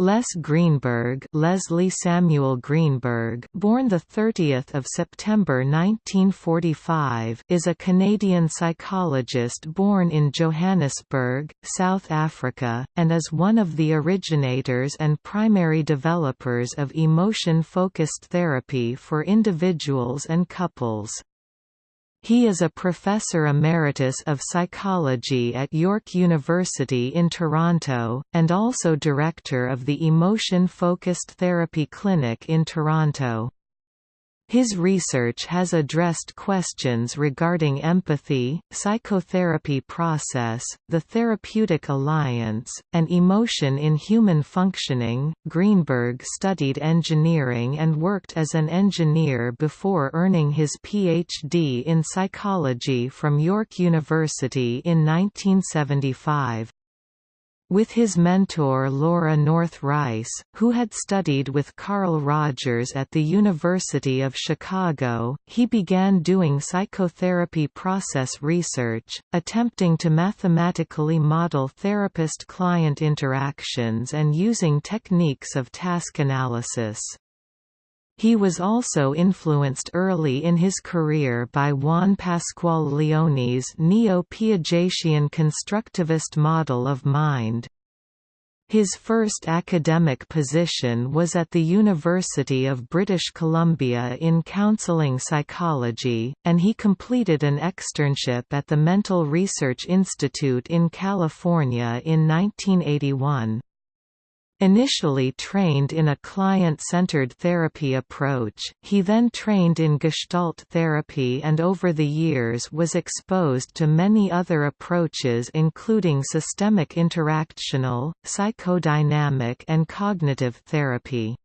Les Greenberg, Leslie Samuel Greenberg, born the 30th of September 1945, is a Canadian psychologist born in Johannesburg, South Africa, and is one of the originators and primary developers of emotion-focused therapy for individuals and couples. He is a professor emeritus of psychology at York University in Toronto, and also director of the Emotion Focused Therapy Clinic in Toronto. His research has addressed questions regarding empathy, psychotherapy process, the therapeutic alliance, and emotion in human functioning. Greenberg studied engineering and worked as an engineer before earning his PhD in psychology from York University in 1975. With his mentor Laura North Rice, who had studied with Carl Rogers at the University of Chicago, he began doing psychotherapy process research, attempting to mathematically model therapist-client interactions and using techniques of task analysis. He was also influenced early in his career by Juan Pascual Leone's neo-Piagetian constructivist model of mind. His first academic position was at the University of British Columbia in counseling psychology, and he completed an externship at the Mental Research Institute in California in 1981. Initially trained in a client-centered therapy approach, he then trained in Gestalt therapy and over the years was exposed to many other approaches including systemic interactional, psychodynamic and cognitive therapy.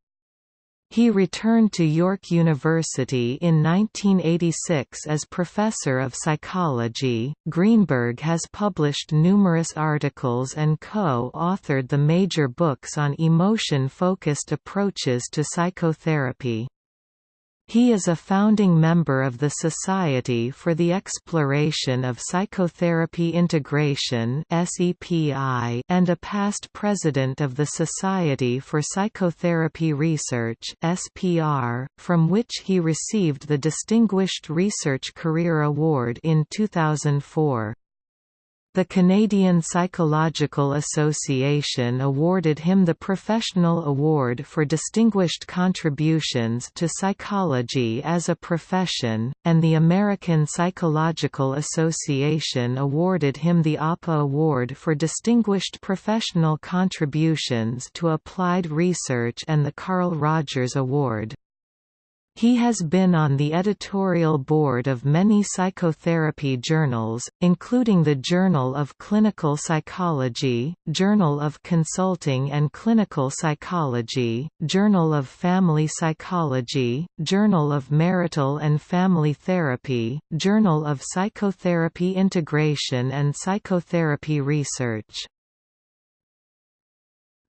He returned to York University in 1986 as professor of psychology. Greenberg has published numerous articles and co authored the major books on emotion focused approaches to psychotherapy. He is a founding member of the Society for the Exploration of Psychotherapy Integration and a past president of the Society for Psychotherapy Research from which he received the Distinguished Research Career Award in 2004. The Canadian Psychological Association awarded him the Professional Award for Distinguished Contributions to Psychology as a Profession, and the American Psychological Association awarded him the APA Award for Distinguished Professional Contributions to Applied Research and the Carl Rogers Award. He has been on the editorial board of many psychotherapy journals, including the Journal of Clinical Psychology, Journal of Consulting and Clinical Psychology, Journal of Family Psychology, Journal of Marital and Family Therapy, Journal of Psychotherapy Integration and Psychotherapy Research.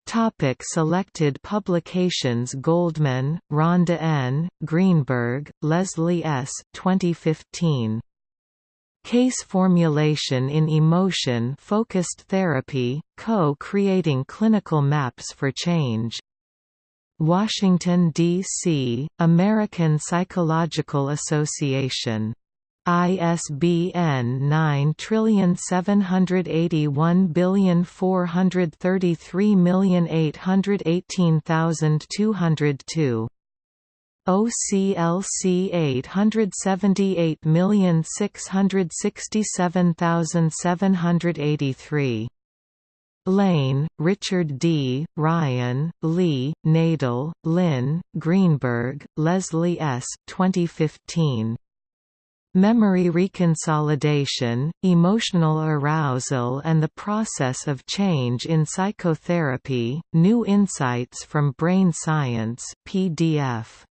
Topic selected publications Goldman, Rhonda N., Greenberg, Leslie S. 2015. Case Formulation in Emotion Focused Therapy, Co-Creating Clinical Maps for Change. Washington, D.C., American Psychological Association ISBN 9781433818202. OCLC 878667783. Lane, Richard D., Ryan, Lee, Nadel, Lynn, Greenberg, Leslie S. 2015. Memory reconsolidation, emotional arousal and the process of change in psychotherapy, New Insights from Brain Science PDF.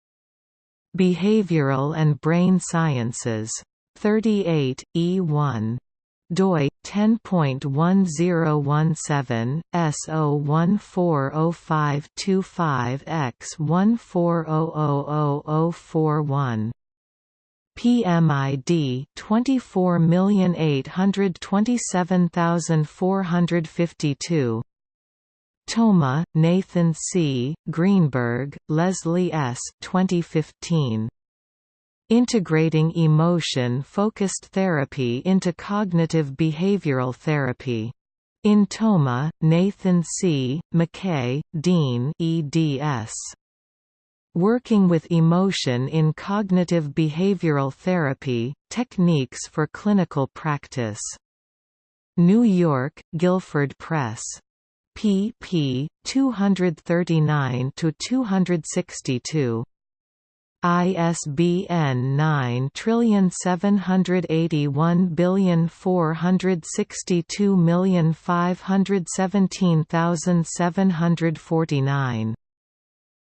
Behavioral and Brain Sciences. 38, E1 doi 10.1017 S0140525 X 1400041 PMID 24827452 Thoma, Nathan C., Greenberg, Leslie S. 2015. Integrating Emotion-Focused Therapy into Cognitive Behavioral Therapy. In Thoma, Nathan C., McKay, Dean eds. Working with Emotion in Cognitive Behavioral Therapy, Techniques for Clinical Practice. New York, Guilford Press. pp. 239–262. ISBN 9781462517749.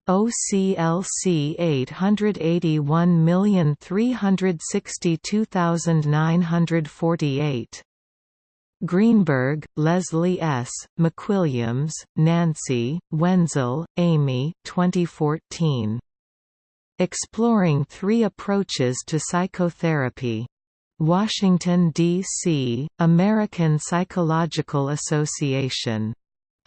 OCLC 881362948. Greenberg, Leslie S., McWilliams, Nancy, Wenzel, Amy 2014. Exploring Three Approaches to Psychotherapy. Washington, D.C., American Psychological Association.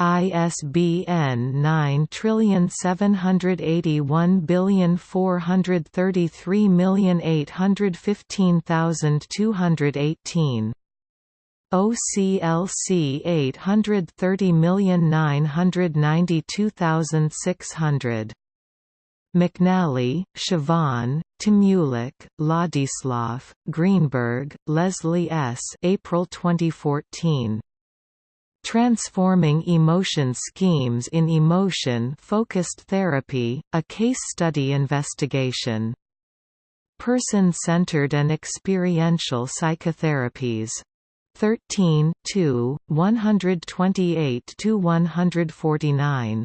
ISBN 9781433815218. OCLC 830992600. McNally, Siobhan, Timulak, Ladislav, Greenberg, Leslie S. April 2014. Transforming Emotion Schemes in Emotion-Focused Therapy, a Case Study Investigation. Person-Centered and Experiential Psychotherapies. 13 128–149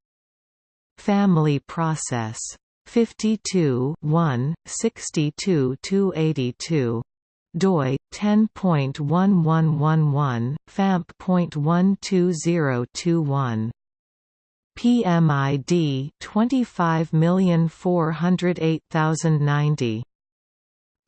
Family process. 52 1, 62 282 doi 10.1111 famp.12021 PMID 25408090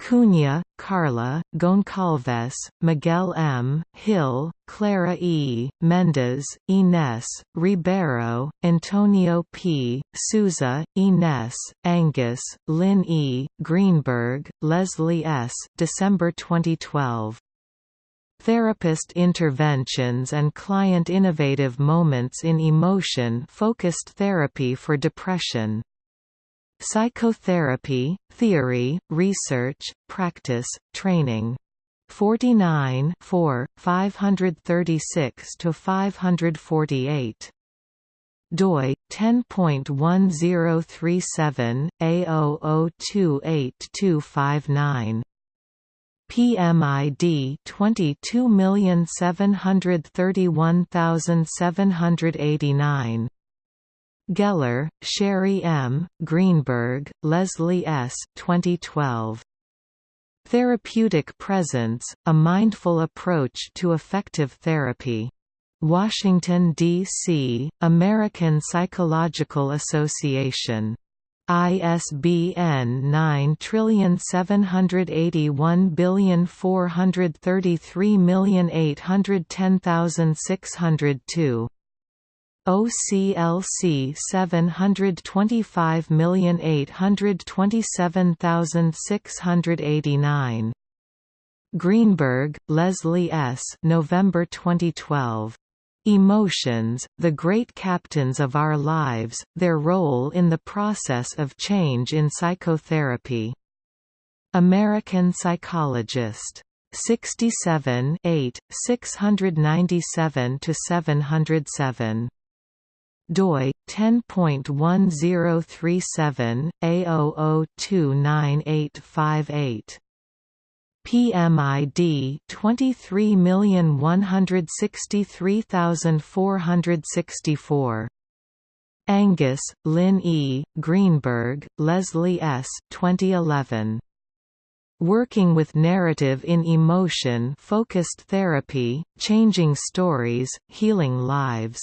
Cunha, Carla, Goncalves, Miguel M., Hill, Clara E., Mendes, Ines, Ribeiro, Antonio P., Souza, Ines, Angus, Lynn E., Greenberg, Leslie S. December 2012. Therapist Interventions and Client Innovative Moments in Emotion-Focused Therapy for Depression Psychotherapy, Theory, Research, Practice, Training. 49 4, 536–548 doi 10.1037 A0028259 PMID 22731789 Geller, Sherry M., Greenberg, Leslie S. 2012. Therapeutic Presence, A Mindful Approach to Effective Therapy. Washington, D.C., American Psychological Association. ISBN 9781433810602. OCLC 725827689. Greenberg, Leslie S. November 2012. Emotions, the Great Captains of Our Lives, Their Role in the Process of Change in Psychotherapy. American Psychologist. 67 8, 697–707 doi 10.1037 A0029858 PMID 23163464 Angus, Lynn E., Greenberg, Leslie S. 2011. Working with Narrative in Emotion-Focused Therapy, Changing Stories, Healing Lives.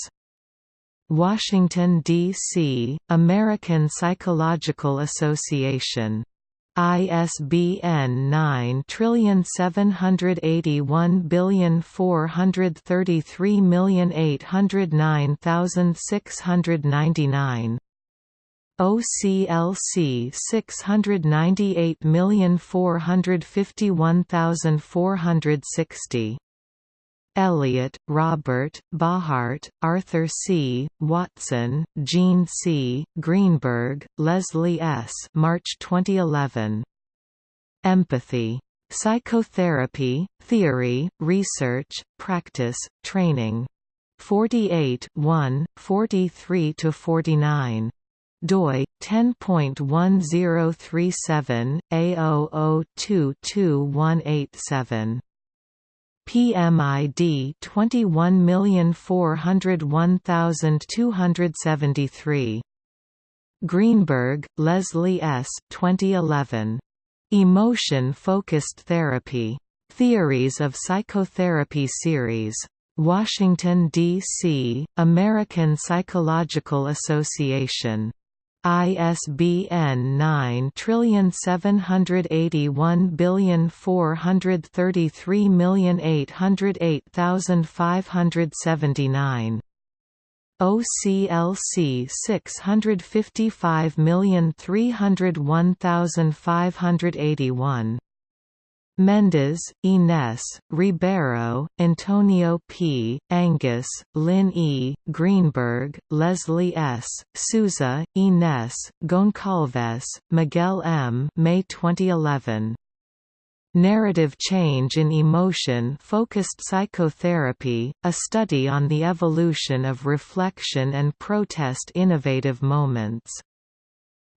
Washington, D.C., American Psychological Association. ISBN 9781433809699 OCLC 698451460 Elliott, Robert, Bohart, Arthur C., Watson, Jean C., Greenberg, Leslie S. March 2011. Empathy. Psychotherapy, Theory, Research, Practice, Training. 48 1, 43–49 doi 10.1037 A0022187 PMID 21401273. Greenberg, Leslie S. 2011. Emotion-Focused Therapy. Theories of Psychotherapy Series. Washington, D.C., American Psychological Association. ISBN 9781433808579. OCLC 655301581 Mendes, Ines, Ribeiro, Antonio P., Angus, Lynn E., Greenberg, Leslie S., Souza, Ines, Goncalves, Miguel M. May 2011. Narrative Change in Emotion-Focused Psychotherapy, a study on the evolution of reflection and protest innovative moments.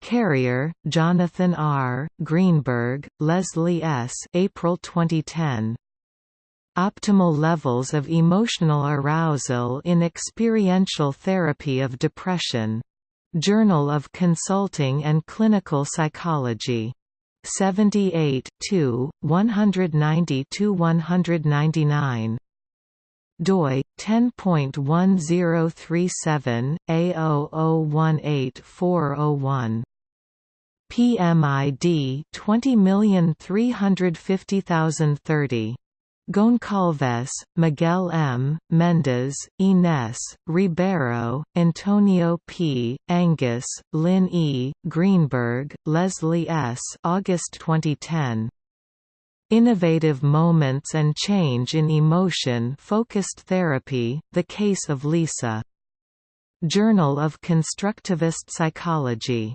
Carryer, Jonathan R., Greenberg, Leslie S. April 2010. Optimal Levels of Emotional Arousal in Experiential Therapy of Depression. Journal of Consulting and Clinical Psychology. 78 190–199 doi 10.1037 A0018401 PMID 20350030 Goncalves, Miguel M., Mendes, Ines, Ribeiro, Antonio P., Angus, Lynn E., Greenberg, Leslie S. August 2010. Innovative Moments and Change in Emotion-Focused Therapy, The Case of Lisa. Journal of Constructivist Psychology.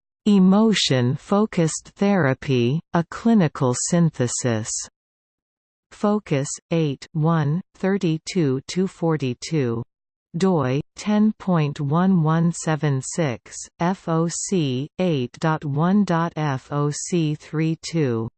Emotion-Focused Therapy, A Clinical Synthesis. Focus, 8 1, 32–42 doi 10.1176 FOC 8.1.FOC32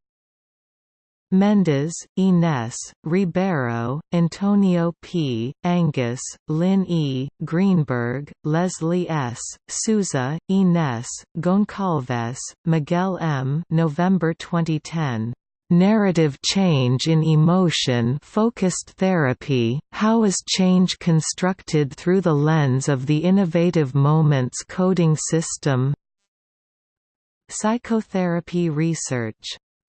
Mendes, Ines, Ribeiro, Antonio P., Angus, Lynn E., Greenberg, Leslie S., Souza, Ines, Goncalves, Miguel M. November 2010. Narrative Change in Emotion Focused Therapy, How is Change Constructed Through the Lens of the Innovative Moments Coding System? Psychotherapy Research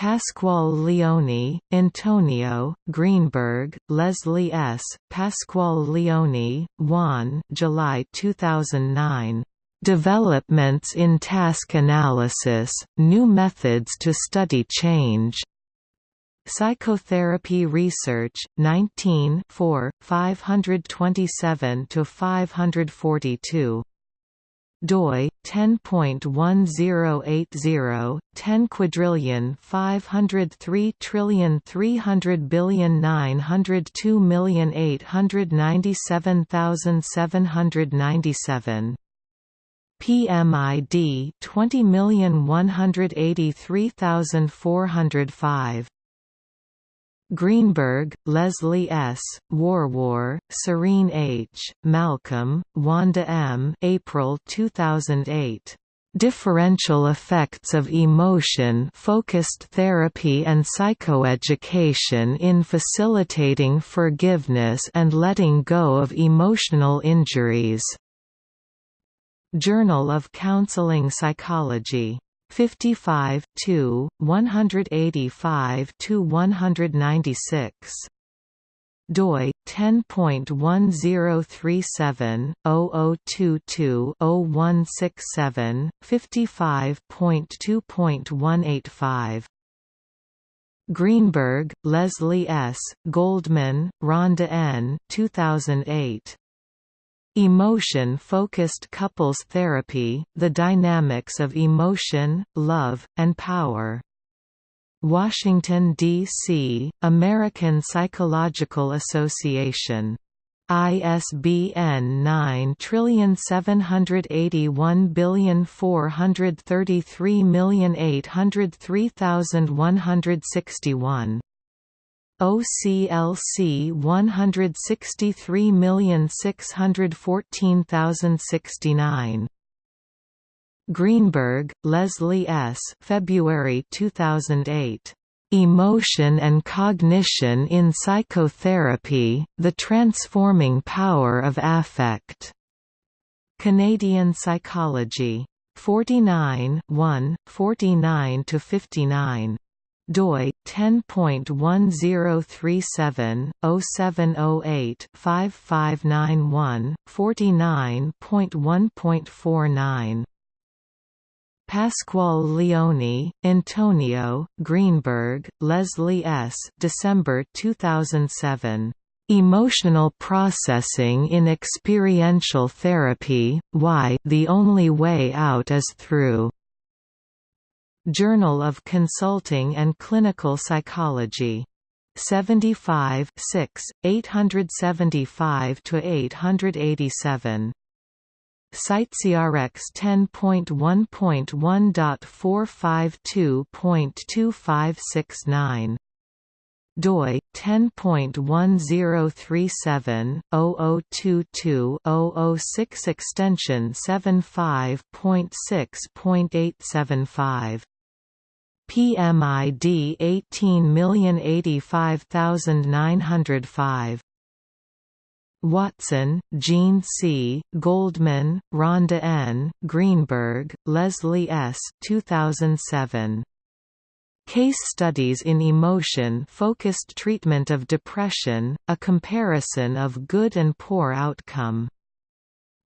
Pascual Leone, Antonio, Greenberg, Leslie S., Pascual Leone, Juan July 2009. Developments in Task Analysis, New Methods to Study Change. Psychotherapy Research, 19 527–542 doi 10.1080 10 quadrillion 503 trillion 300 billion 902 million 897,797 PMID 20183405 Greenberg, Leslie S., Warwar, Serene H., Malcolm, Wanda M. April 2008. Differential Effects of Emotion-Focused Therapy and Psychoeducation in Facilitating Forgiveness and Letting Go of Emotional Injuries. Journal of Counseling Psychology 55 2 185 to 196 doi 10.1037 0022 0167 55.2.185 Greenberg, Leslie S., Goldman, Rhonda N. 2008. Emotion-focused couples therapy, the dynamics of emotion, love, and power. Washington, D.C., American Psychological Association. ISBN 9781433803161 OCLC 163614069 Greenberg, Leslie S. February 2008. Emotion and Cognition in Psychotherapy, The Transforming Power of Affect. Canadian Psychology. 49 1, 49–59 doi 10.1037 0708 5591 49.1.49 Pascual Leone, Antonio, Greenberg, Leslie S. December 2007. Emotional Processing in Experiential Therapy, Why the Only Way Out is Through. Journal of Consulting and Clinical Psychology. 75 6, 875–887. CiteSeerX 10.1.1.452.2569 doi 10.1037 0022 006 extension 75.6.875 PMID 18085905 Watson, Jean C., Goldman, Rhonda N., Greenberg, Leslie S. 2007. Case Studies in Emotion-Focused Treatment of Depression, A Comparison of Good and Poor Outcome.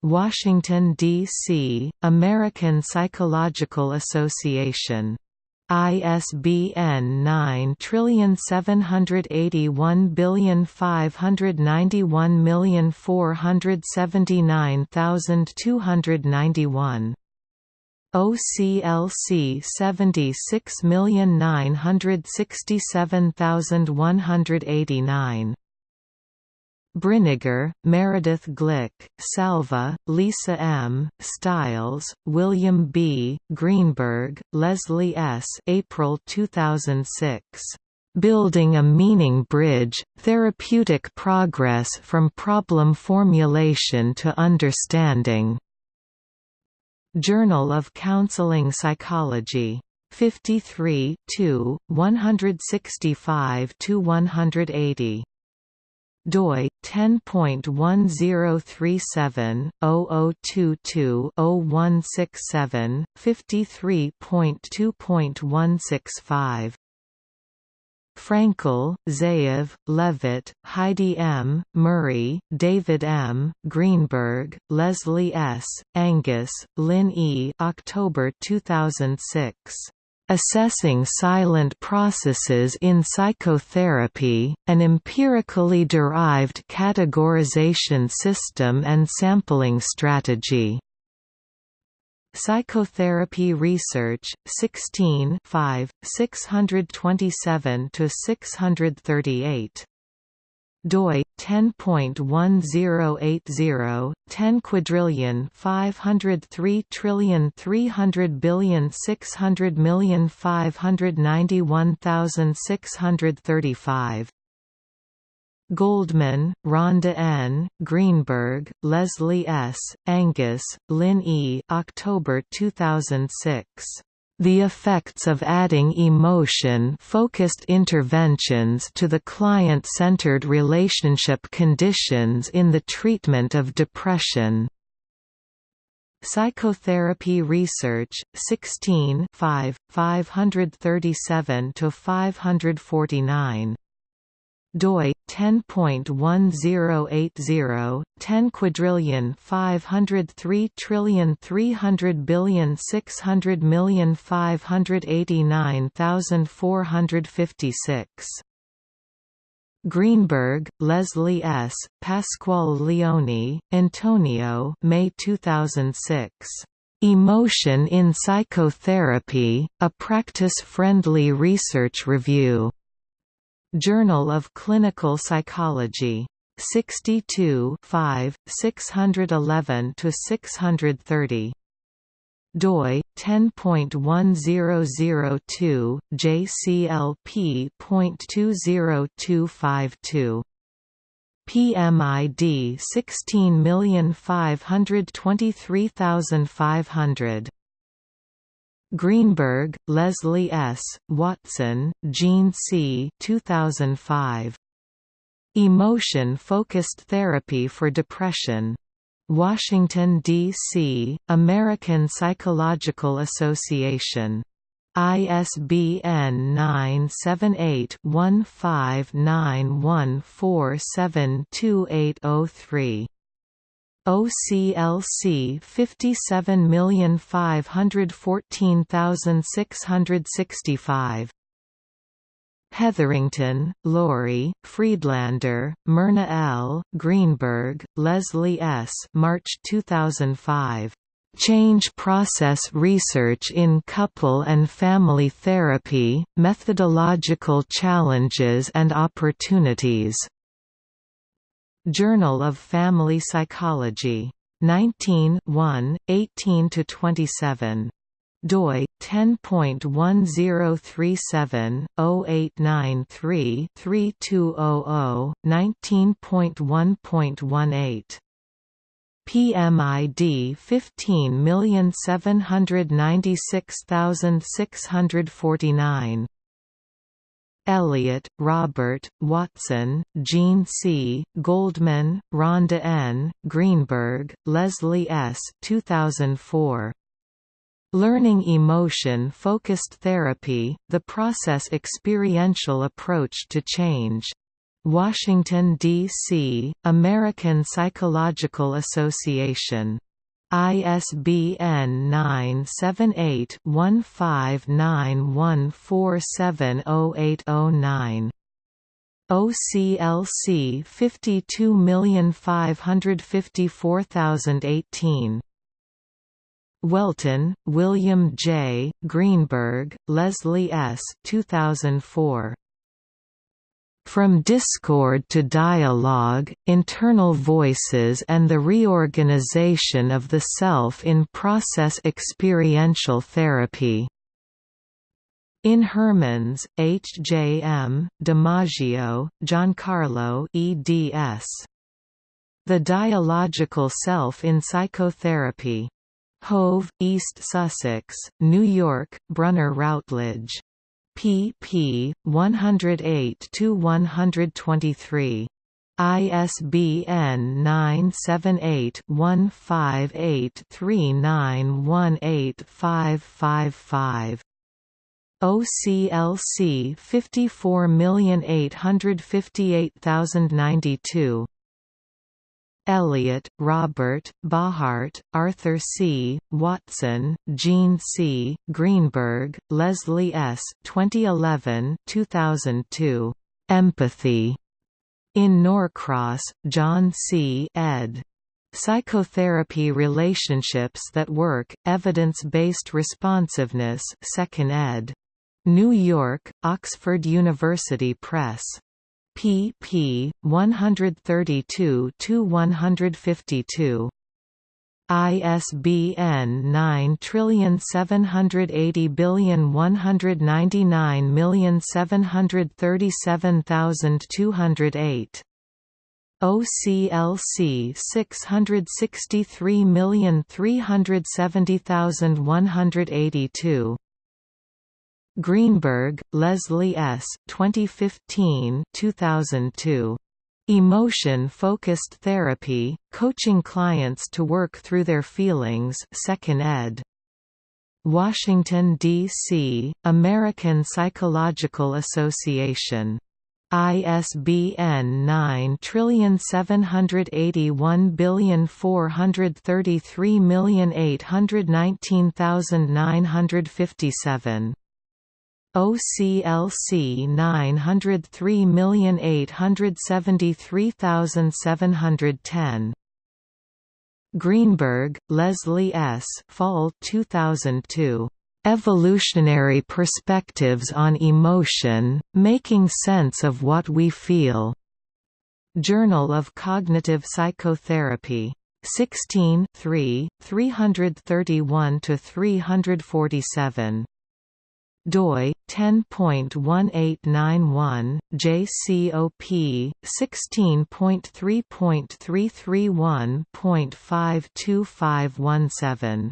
Washington, D.C., American Psychological Association. ISBN 9781591479291. OCLC 76967189 Brinegar, Meredith Glick, Salvi, Lisa M., Stiles, William B., Greenberg, Leslie S. April 2006. Building a Meaning Bridge, Therapeutic Progress from Problem Formulation to Understanding. Journal of Counseling Psychology. 53 165–180 doi 10.1037/0022-0167 53.2.165 Frankel, Ze'ev, Levitt, Heidi M., Murray, David M., Greenberg, Leslie S., Angus, Lynn E. October 2006. Assessing Silent Processes in Psychotherapy, an empirically derived categorization system and sampling strategy. Psychotherapy Research, 16 627–638 doi 10.1080 10 quadrillion 503 trillion 300 billion 600 million 591,635 Goldman, Rhonda N., Greenberg, Leslie S., Angus, Lynn E. October 2006. The effects of adding emotion-focused interventions to the client-centered relationship conditions in the treatment of depression. Psychotherapy Research, 16 5, 537–549 doi 10.1080 10 quadrillion 503 trillion 300 billion 600 million 589,456 Greenberg, Leslie S., Pascual Leone, Antonio May 2006. Emotion in Psychotherapy, a practice-friendly research review. Journal of Clinical Psychology. 62 5, 611–630 doi 10.1002 JCLP.20252 PMID 16523500 Greenberg, Leslie S., Watson, Jean C. 2005. Emotion-Focused Therapy for Depression. Washington, D.C., American Psychological Association. ISBN 978-1591472803. OCLC 57514665 Hetherington, Laurie, Friedlander, Myrna L., Greenberg, Leslie S. March 2005. Change Process Research in Couple and Family Therapy, Methodological Challenges and Opportunities. Journal of Family Psychology. 19 18–27 doi 10.1037/0893-3200 19.1.18 PMID 15796649 Elliott, Robert, Watson, Jean C., Goldman, Rhonda N., Greenberg, Leslie S. 2004. Learning Emotion-Focused Therapy, The Process Experiential Approach to Change. Washington, D.C., American Psychological Association. ISBN 978-1591470809. OCLC 52554018. Whelton, William J., Greenberg, Leslie S. 2004. From Discord to Dialogue, Internal Voices and the Reorganization of the Self in Process Experiential Therapy. In Hermans, H. J. M., DiMaggio, Giancarlo eds. The Dialogical Self in Psychotherapy. Hove, East Sussex, New York, Brunner Routledge pp. 108 to 123. ISBN 978-1583918555. OCLC 54858092 Elliott, Robert, Bohart, Arthur C., Watson, Jean C., Greenberg, Leslie S. 2011 2002. Empathy. In Norcross, John C. ed. Psychotherapy Relationships That Work, Evidence-Based Responsiveness 2nd ed. New York, Oxford University Press pp. 132–152. ISBN 9780199737208. OCLC 663370182. Greenberg, Leslie S. 2015 2002. Emotion-Focused Therapy, Coaching Clients to Work Through Their Feelings 2nd ed. Washington, D.C., American Psychological Association. ISBN 9781433819957. OCLC 903873710. Greenberg, Leslie S. Fall 2002. Evolutionary Perspectives on Emotion, Making Sense of What We Feel. Journal of Cognitive Psychotherapy. 16 3, 331–347 doi 10.1891 JCOP 16.3.331.52517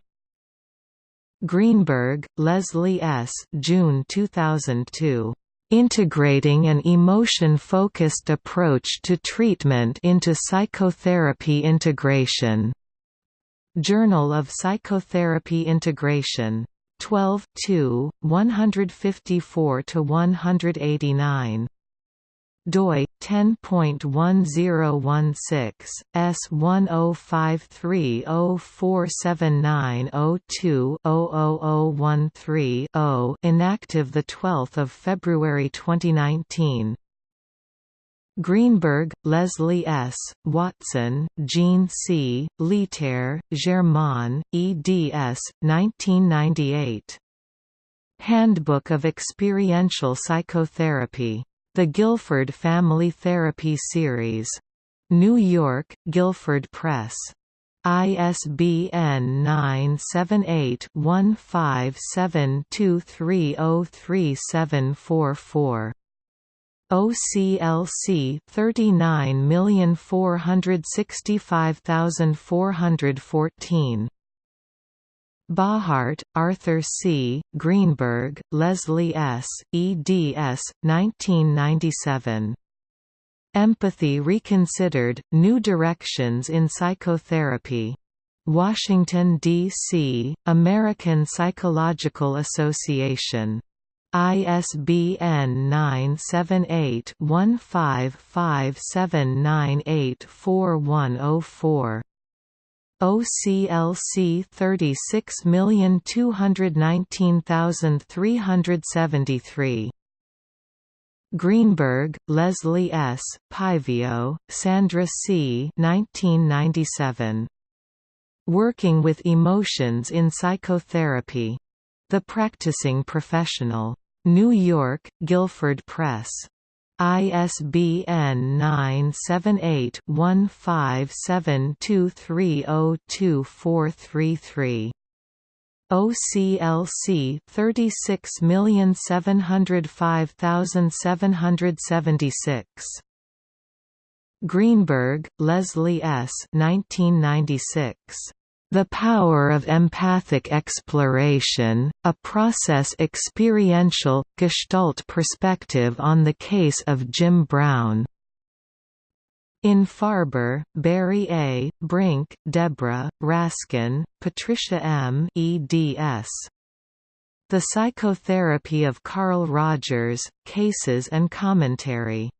Greenberg, Leslie S. June 2002. Integrating an emotion-focused approach to treatment into psychotherapy integration. Journal of Psychotherapy Integration 12 2, 154 to 189 doi 10.1016 S1053047902-00013-0 inactive the 12th of February 2019 Greenberg, Leslie S., Watson, Jean C., Lietaer, Germain, eds. 1998. Handbook of Experiential Psychotherapy. The Guilford Family Therapy Series. New York, Guilford Press. ISBN 978 15723037744. OCLC 39465414 Bohart, Arthur C., Greenberg, Leslie S., eds. 1997. Empathy Reconsidered, New Directions in Psychotherapy. Washington, D.C., American Psychological Association. ISBN 978-1557984104. OCLC 36219373. Greenberg, Leslie S., Paivio, Sandra C. 1997. Working with Emotions in Psychotherapy. The Practicing Professional. New York, Guilford Press. ISBN 978-1572302433. OCLC 36705776. Greenberg, Leslie S. 1996. The Power of Empathic Exploration, a Process Experiential, Gestalt Perspective on the Case of Jim Brown. In Farber, Barry A., Brink, Deborah, Raskin, Patricia M. eds. The Psychotherapy of Carl Rogers, Cases and Commentary.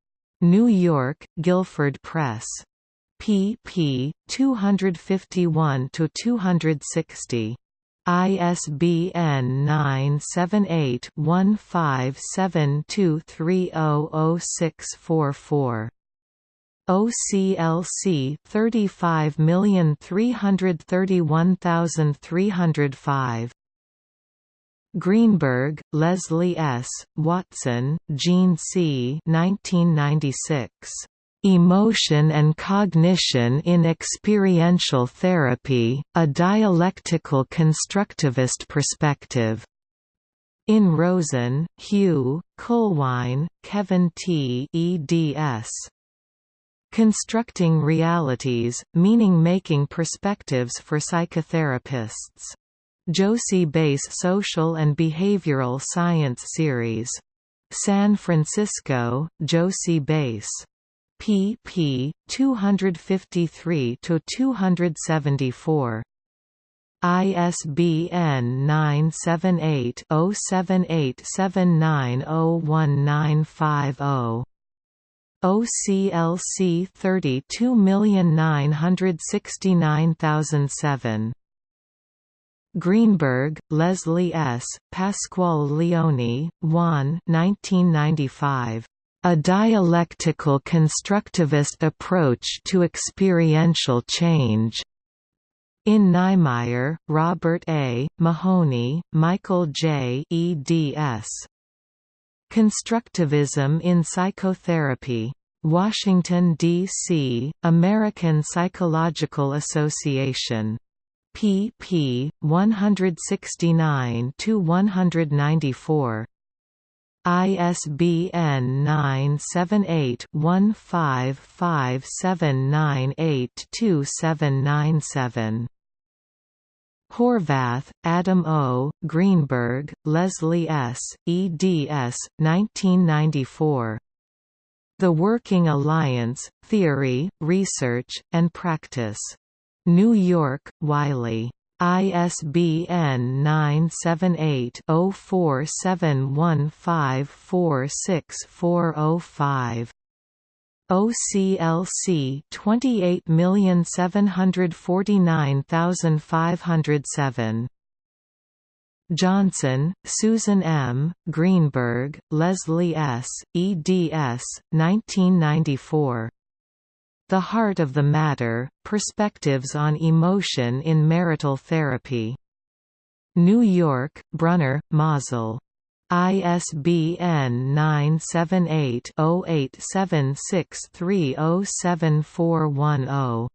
New York, Guilford Press pp. 251–260. ISBN 978-1572300644. OCLC 35331305. Greenberg, Leslie S., Watson, Jean C. 1996. Emotion and Cognition in Experiential Therapy, a Dialectical Constructivist Perspective. In Rosen, Hugh, Kuhlwein, Kevin T. eds. Constructing Realities, Meaning-Making Perspectives for Psychotherapists. Jossey-Bass Social and Behavioral Science Series. San Francisco, Jossey-Bass pp. 253 to 274. ISBN 978 0787901950. OCLC 32969007. Greenberg, Leslie S., Pascual Leone, Juan 1995. A dialectical constructivist approach to experiential change. In Neimeyer, Robert A., Mahoney, Michael J. eds. Constructivism in Psychotherapy. Washington, D.C., American Psychological Association. pp. 169–194. ISBN 978-1557982797. Horvath, Adam O., Greenberg, Leslie S., eds. 1994. The Working Alliance, Theory, Research, and Practice. New York, Wiley. ISBN 978-0471546405. OCLC 28749507. Johnson, Susan M., Greenberg, Leslie S., eds. 1994. The Heart of the Matter, Perspectives on Emotion in Marital Therapy. New York, Brunner, Mazel. ISBN 978-0876307410.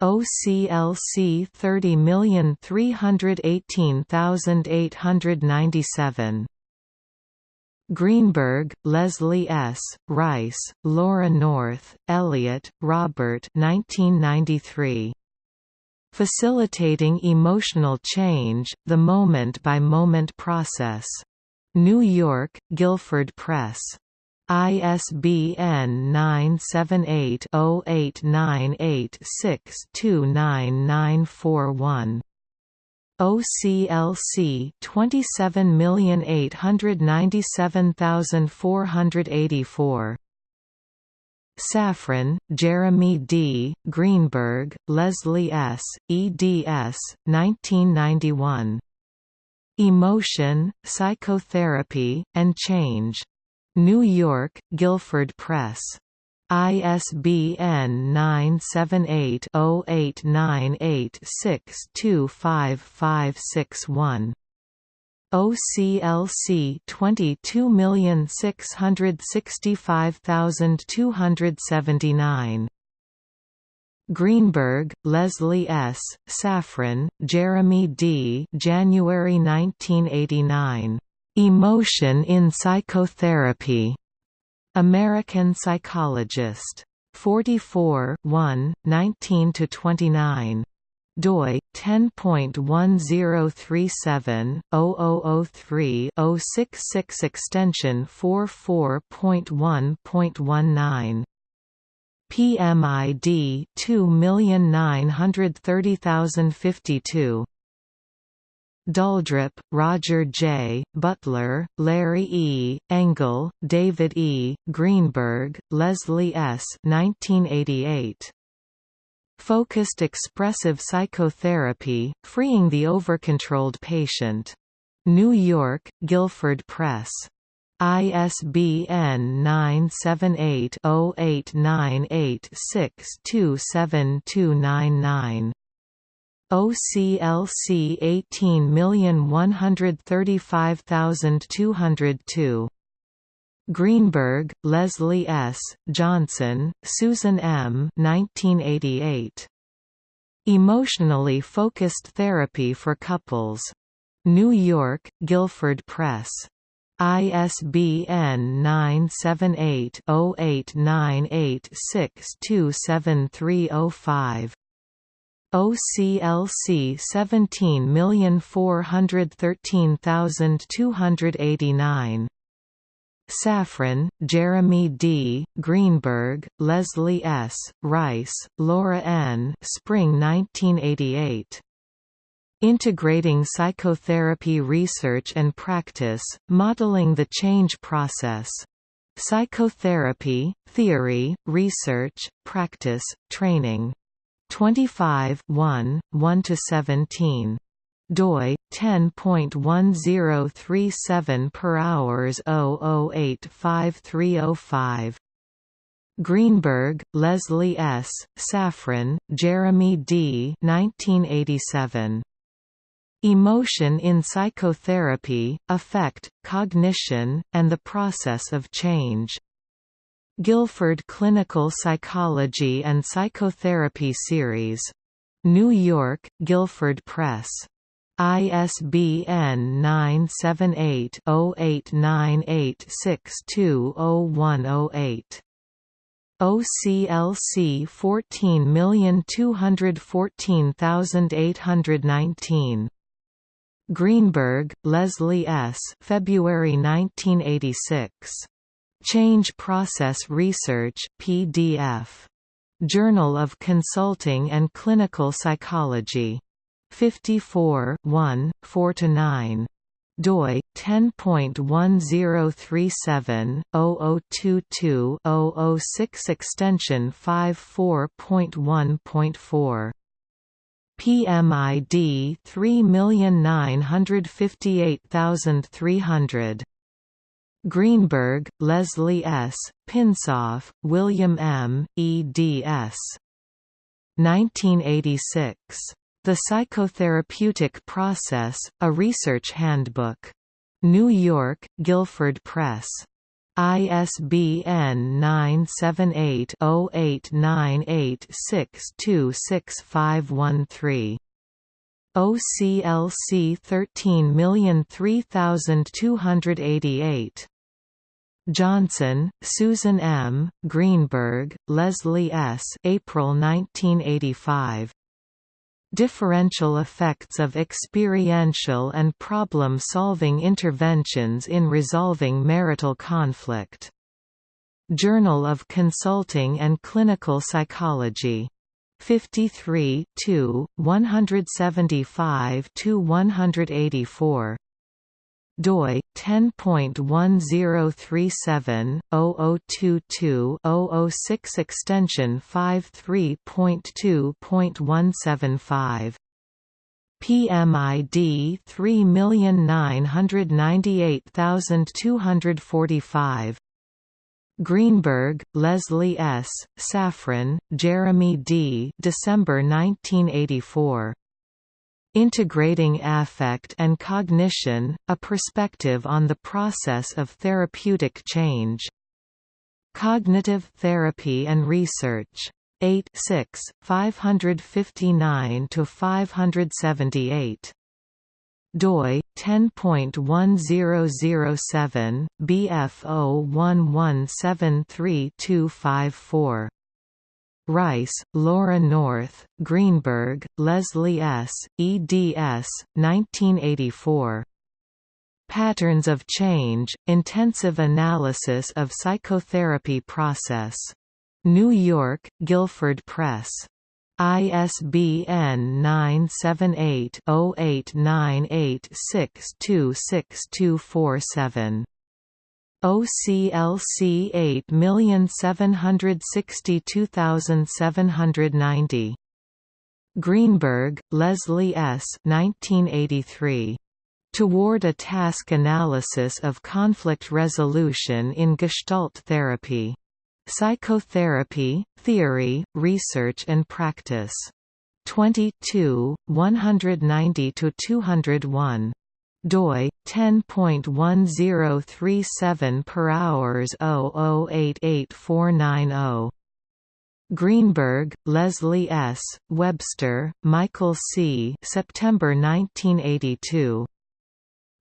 OCLC 30318897. Greenberg, Leslie S., Rice, Laura North, Elliott, Robert 1993. Facilitating Emotional Change, The Moment-by-Moment Process. New York, Guilford Press. ISBN 978 0898629941. OCLC 27897484 Safran, Jeremy D., Greenberg, Leslie S., eds. 1991. Emotion, Psychotherapy, and Change. New York, Guilford Press. ISBN 978-0898625561. OCLC 22665279 Greenberg, Leslie S., Safran, Jeremy D. January 1989. Emotion in Psychotherapy. American Psychologist. 44 1, 19–29 doi 10.1037/0003-066 extension 44.1.19 PMID 2930052 Daldrup, Roger J., Beutler, Larry E., Engle, David E., Greenberg, Leslie S. 1988. Focused expressive psychotherapy, freeing the overcontrolled patient. New York, Guilford Press. ISBN 978-0898627299. OCLC 18135202 Greenberg, Leslie S., Johnson, Susan M. 1988. Emotionally Focused Therapy for Couples. New York, Guilford Press. ISBN 978-0898627305. OCLC 17413289 Safran, Jeremy D., Greenberg, Leslie S., Rice, Laura N. Spring 1988. Integrating Psychotherapy Research and Practice, Modeling the Change Process. Psychotherapy, Theory, Research, Practice, Training. 25 1, 1–17 doi 10.1037 per hours 00853005 Greenberg, Leslie S., Safran, Jeremy D. 1987. Emotion in Psychotherapy, Affect, Cognition, and the Process of Change. Guilford Clinical Psychology and Psychotherapy Series. New York, Guilford Press. ISBN 978-0898620108. OCLC 14214819. Greenberg, Leslie S. February 1986. Change Process Research PDF. Journal of Consulting and Clinical Psychology. 54 1, 4–9 doi 10.1037/0022-006 extension 54.1.4 PMID 3958300 Greenberg, Leslie S., Pinsof, William M., eds. 1986. The Psychotherapeutic Process, A Research Handbook. New York, Guilford Press. ISBN 978-0898626513. OCLC 13003288. Johnson, Susan M., Greenberg, Leslie S. April 1985. Differential effects of experiential and problem-solving interventions in resolving marital conflict. Journal of Consulting and Clinical Psychology. 53 175–184 doi 10.1037/0022-006 extension 53.2.175 PMID 3998245 Greenberg, Leslie S., Safran, Jeremy D. December 1984 Integrating Affect and Cognition, A Perspective on the Process of Therapeutic Change. Cognitive Therapy and Research. 8 6, 559–578 doi 10.1007 BF011735254 Rice, Laura North, Greenberg, Leslie S., eds. 1984. Patterns of Change, Intensive Analysis of Psychotherapy Process. New York, Guilford Press. ISBN 978-0898626247. OCLC 8762790. Greenberg, Leslie S. 1983. Toward a Task Analysis of Conflict Resolution in Gestalt Therapy. Psychotherapy, Theory, Research and Practice. 22, 190–201 doi 10.1037 per hours 0088490 Greenberg, Leslie S., Webster, Michael C. September 1982.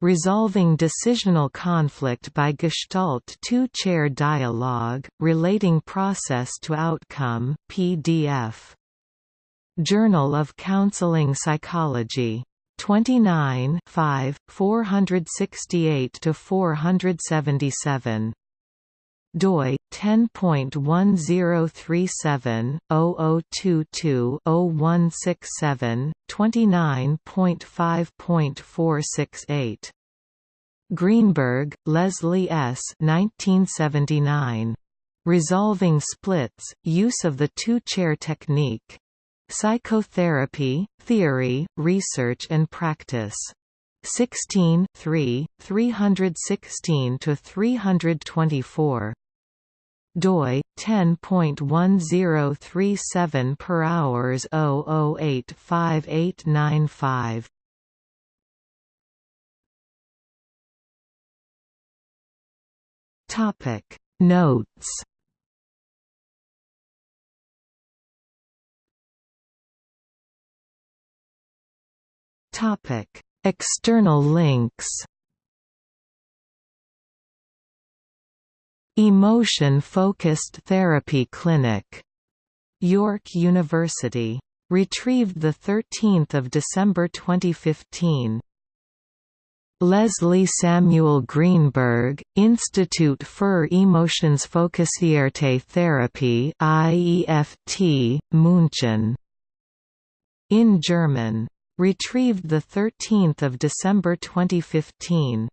Resolving Decisional Conflict by Gestalt Two-Chair Dialogue, Relating Process to Outcome PDF. Journal of Counseling Psychology 29 5, 468–477 doi 10.1037/0022-0167 29.5.468 Greenberg, Leslie S. 1979. Resolving Splits: Use of the Two-Chair Technique. Psychotherapy, Theory, Research and Practice. 16 3, 316–324 doi 10.1037 per hours 00858595 topic. Notes Topic: External links. Emotion-focused therapy clinic. York University. Retrieved 13 December 2015. Leslie Samuel Greenberg, Institut für Emotionsfokussierte Therapie IEFT, München. In German Retrieved 13 December 2015